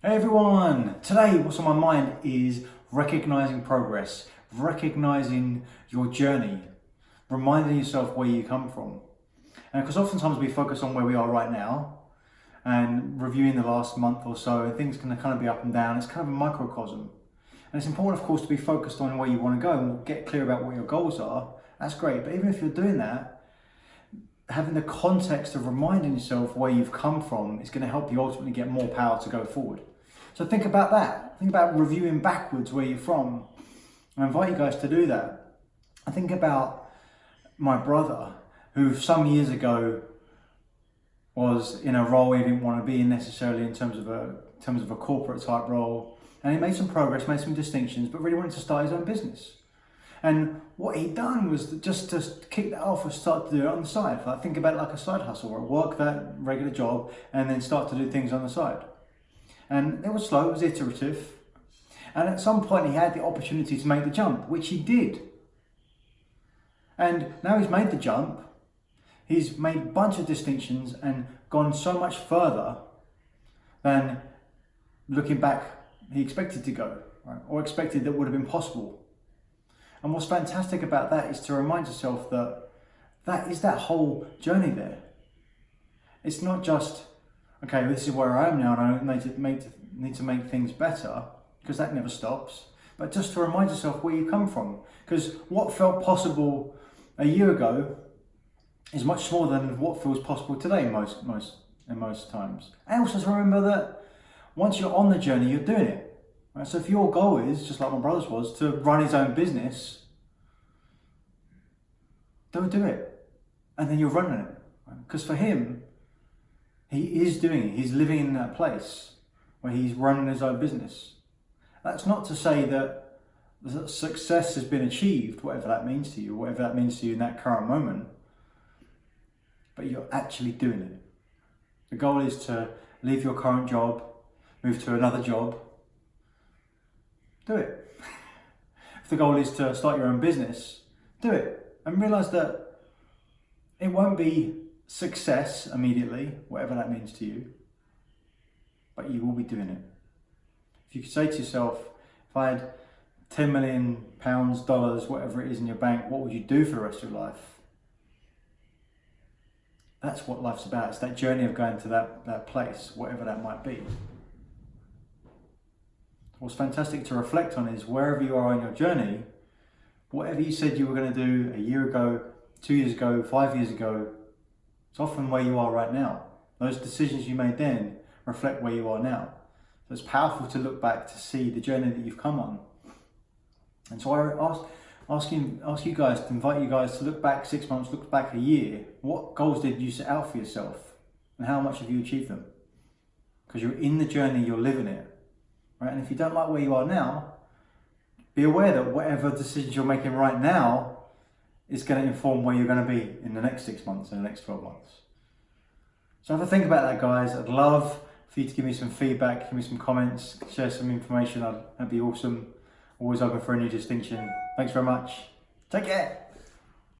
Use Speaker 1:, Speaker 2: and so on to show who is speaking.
Speaker 1: Hey everyone! Today what's on my mind is recognizing progress, recognizing your journey, reminding yourself where you come from. And because oftentimes we focus on where we are right now and reviewing the last month or so, and things can kind of be up and down. It's kind of a microcosm. And it's important, of course, to be focused on where you want to go and get clear about what your goals are. That's great. But even if you're doing that, having the context of reminding yourself where you've come from is going to help you ultimately get more power to go forward. So think about that. Think about reviewing backwards where you're from. I invite you guys to do that. I think about my brother who some years ago was in a role he didn't want to be in necessarily in terms of a in terms of a corporate type role and he made some progress, made some distinctions, but really wanted to start his own business. And what he'd done was just to kick that off and start to do it on the side. Like think about it like a side hustle, or work that regular job and then start to do things on the side. And it was slow, it was iterative. And at some point he had the opportunity to make the jump, which he did. And now he's made the jump, he's made a bunch of distinctions and gone so much further than looking back he expected to go, right? or expected that would have been possible and what's fantastic about that is to remind yourself that that is that whole journey there. It's not just, okay, this is where I am now and I need to make, need to make things better, because that never stops. But just to remind yourself where you come from. Because what felt possible a year ago is much smaller than what feels possible today most, most, in most times. And also to remember that once you're on the journey, you're doing it. Right? So if your goal is, just like my brother's was, to run his own business, don't do it. And then you're running it. Because right? for him, he is doing it. He's living in that place where he's running his own business. That's not to say that success has been achieved, whatever that means to you, whatever that means to you in that current moment, but you're actually doing it. The goal is to leave your current job, move to another job, do it. if the goal is to start your own business, do it. And realize that it won't be success immediately, whatever that means to you, but you will be doing it. If you could say to yourself, if I had 10 million pounds, dollars, whatever it is in your bank, what would you do for the rest of your life? That's what life's about. It's that journey of going to that, that place, whatever that might be. What's fantastic to reflect on is wherever you are on your journey, whatever you said you were going to do a year ago, two years ago, five years ago, it's often where you are right now. Those decisions you made then reflect where you are now. So it's powerful to look back to see the journey that you've come on. And so I ask, ask, you, ask you guys, to invite you guys to look back six months, look back a year. What goals did you set out for yourself? And how much have you achieved them? Because you're in the journey, you're living it. Right? And if you don't like where you are now, be aware that whatever decisions you're making right now is going to inform where you're going to be in the next six months and the next 12 months. So have a think about that, guys. I'd love for you to give me some feedback, give me some comments, share some information. That'd be awesome. Always open for a new distinction. Thanks very much. Take care.